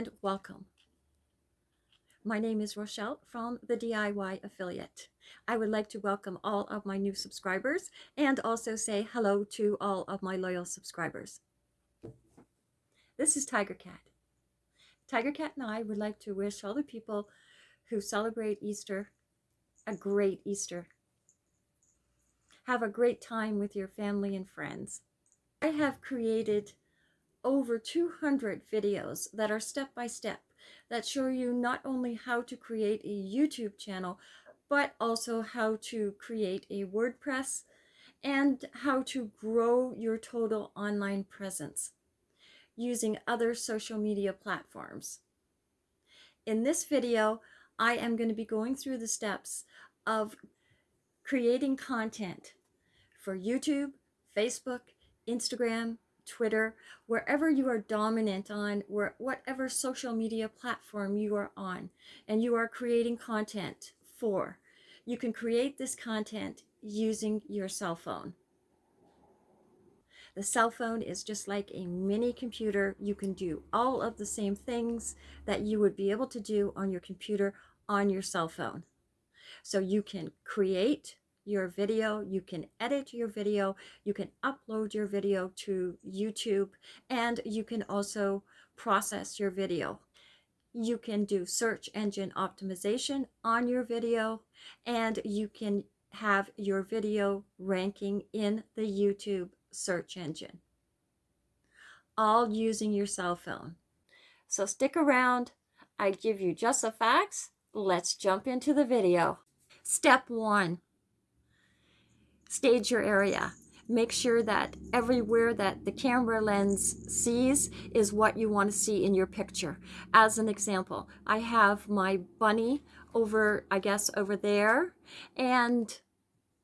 and welcome. My name is Rochelle from the DIY Affiliate. I would like to welcome all of my new subscribers and also say hello to all of my loyal subscribers. This is Tiger Cat. Tiger Cat and I would like to wish all the people who celebrate Easter a great Easter. Have a great time with your family and friends. I have created over 200 videos that are step by step that show you not only how to create a YouTube channel, but also how to create a WordPress and how to grow your total online presence using other social media platforms. In this video, I am going to be going through the steps of creating content for YouTube, Facebook, Instagram, Twitter, wherever you are dominant on, whatever social media platform you are on, and you are creating content for. You can create this content using your cell phone. The cell phone is just like a mini computer. You can do all of the same things that you would be able to do on your computer on your cell phone. So you can create your video, you can edit your video, you can upload your video to YouTube, and you can also process your video. You can do search engine optimization on your video, and you can have your video ranking in the YouTube search engine, all using your cell phone. So stick around. I give you just the facts. Let's jump into the video. Step one, stage your area. Make sure that everywhere that the camera lens sees is what you want to see in your picture. As an example, I have my bunny over, I guess, over there, and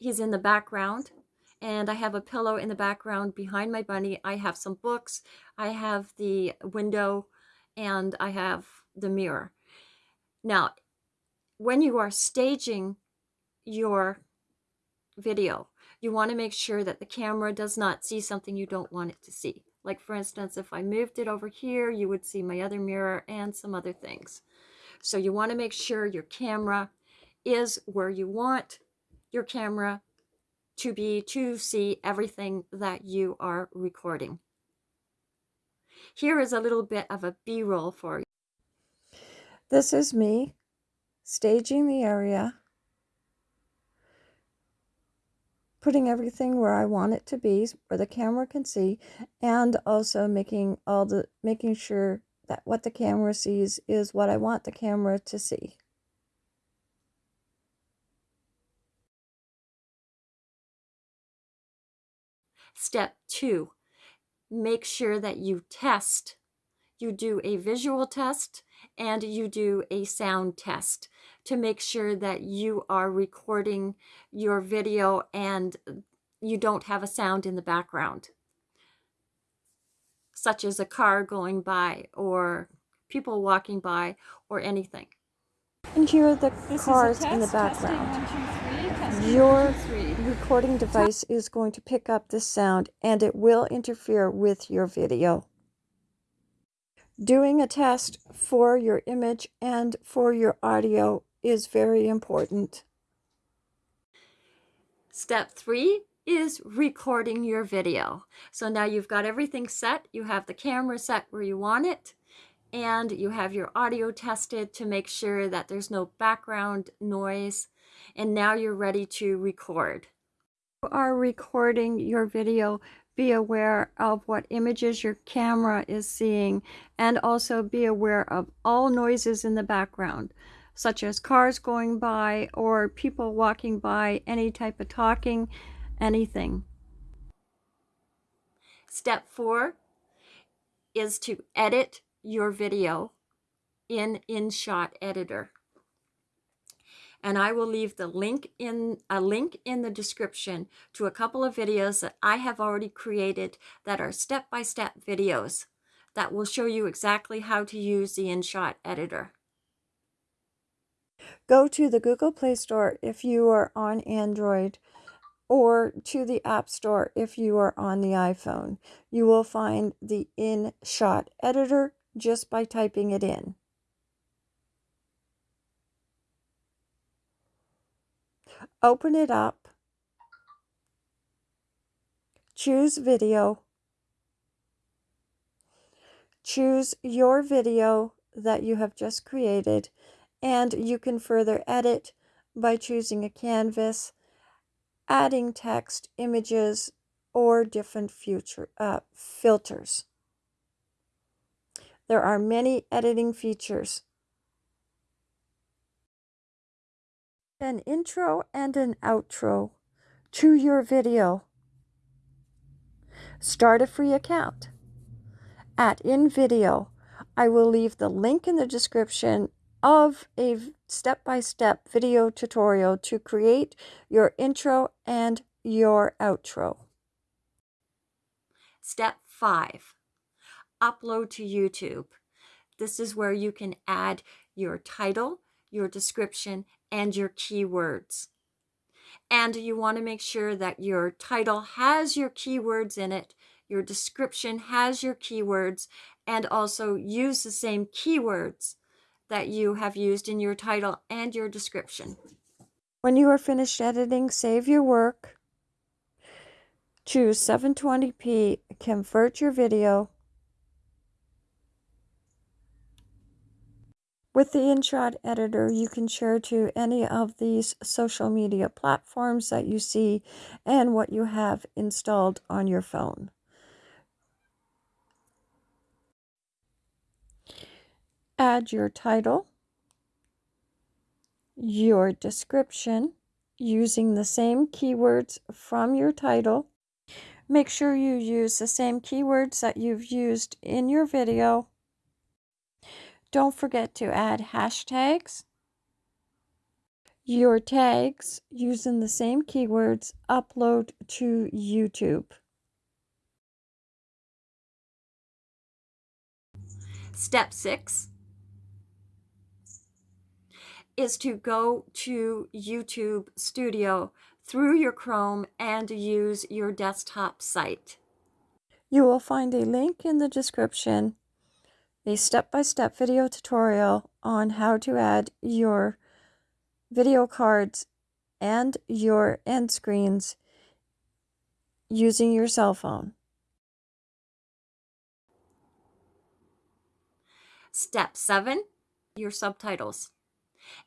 he's in the background. And I have a pillow in the background behind my bunny. I have some books. I have the window, and I have the mirror. Now, when you are staging your video. You want to make sure that the camera does not see something you don't want it to see. Like for instance, if I moved it over here, you would see my other mirror and some other things. So you want to make sure your camera is where you want your camera to be to see everything that you are recording. Here is a little bit of a B-roll for you. This is me staging the area putting everything where I want it to be, where the camera can see, and also making all the making sure that what the camera sees is what I want the camera to see. Step two, make sure that you test. You do a visual test and you do a sound test to make sure that you are recording your video and you don't have a sound in the background, such as a car going by or people walking by or anything. And here are the this cars in the background. One, two, three. Your recording device is going to pick up the sound and it will interfere with your video. Doing a test for your image and for your audio is very important. Step three is recording your video. So now you've got everything set. You have the camera set where you want it and you have your audio tested to make sure that there's no background noise. And now you're ready to record. You are recording your video be aware of what images your camera is seeing and also be aware of all noises in the background such as cars going by or people walking by, any type of talking, anything. Step four is to edit your video in InShot Editor and I will leave the link in a link in the description to a couple of videos that I have already created that are step-by-step -step videos that will show you exactly how to use the InShot editor. Go to the Google Play Store if you are on Android or to the App Store if you are on the iPhone. You will find the InShot editor just by typing it in. Open it up. Choose video. Choose your video that you have just created and you can further edit by choosing a canvas, adding text, images, or different future uh, filters. There are many editing features. An intro and an outro to your video. Start a free account. At InVideo, I will leave the link in the description of a step-by-step -step video tutorial to create your intro and your outro. Step 5. Upload to YouTube. This is where you can add your title, your description, and your keywords. And you want to make sure that your title has your keywords in it, your description has your keywords, and also use the same keywords that you have used in your title and your description. When you are finished editing, save your work. Choose 720p, convert your video. With the InShot editor, you can share to any of these social media platforms that you see and what you have installed on your phone. add your title, your description using the same keywords from your title. Make sure you use the same keywords that you've used in your video. Don't forget to add hashtags. Your tags using the same keywords upload to YouTube. Step 6 is to go to YouTube Studio through your Chrome and use your desktop site. You will find a link in the description, a step-by-step -step video tutorial on how to add your video cards and your end screens using your cell phone. Step 7, your subtitles.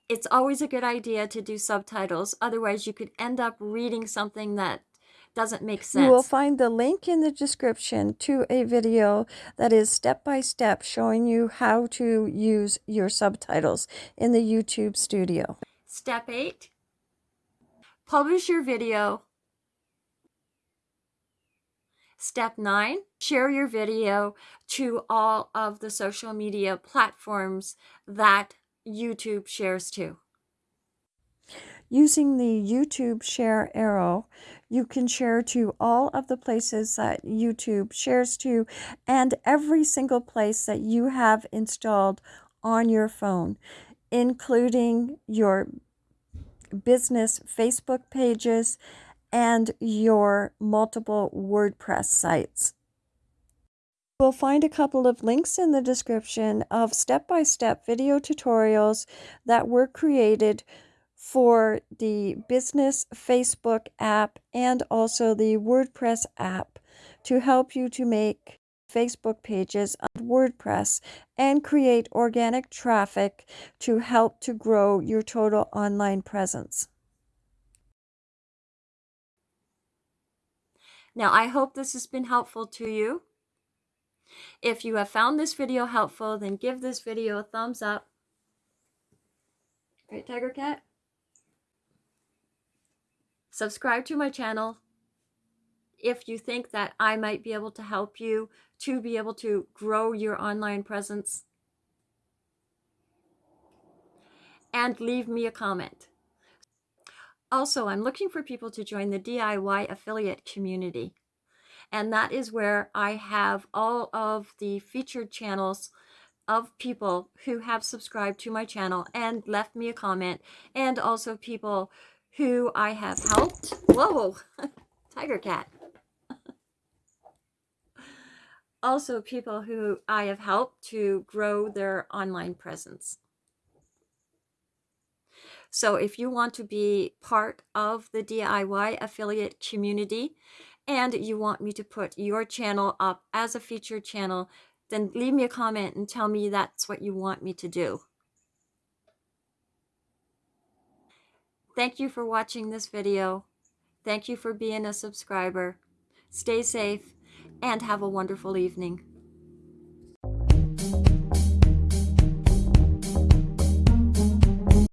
It's always a good idea to do subtitles. Otherwise, you could end up reading something that doesn't make sense. You will find the link in the description to a video that is step by step showing you how to use your subtitles in the YouTube studio. Step 8 Publish your video. Step 9 Share your video to all of the social media platforms that YouTube shares too. Using the YouTube share arrow, you can share to all of the places that YouTube shares to and every single place that you have installed on your phone, including your business Facebook pages and your multiple WordPress sites. We'll find a couple of links in the description of step-by-step -step video tutorials that were created for the business Facebook app and also the WordPress app to help you to make Facebook pages on WordPress and create organic traffic to help to grow your total online presence. Now, I hope this has been helpful to you. If you have found this video helpful, then give this video a thumbs up. Right, Tiger Cat? Subscribe to my channel if you think that I might be able to help you to be able to grow your online presence. And leave me a comment. Also, I'm looking for people to join the DIY affiliate community. And that is where I have all of the featured channels of people who have subscribed to my channel and left me a comment and also people who I have helped. Whoa, tiger cat. also people who I have helped to grow their online presence. So if you want to be part of the DIY affiliate community and you want me to put your channel up as a featured channel, then leave me a comment and tell me that's what you want me to do. Thank you for watching this video. Thank you for being a subscriber. Stay safe and have a wonderful evening.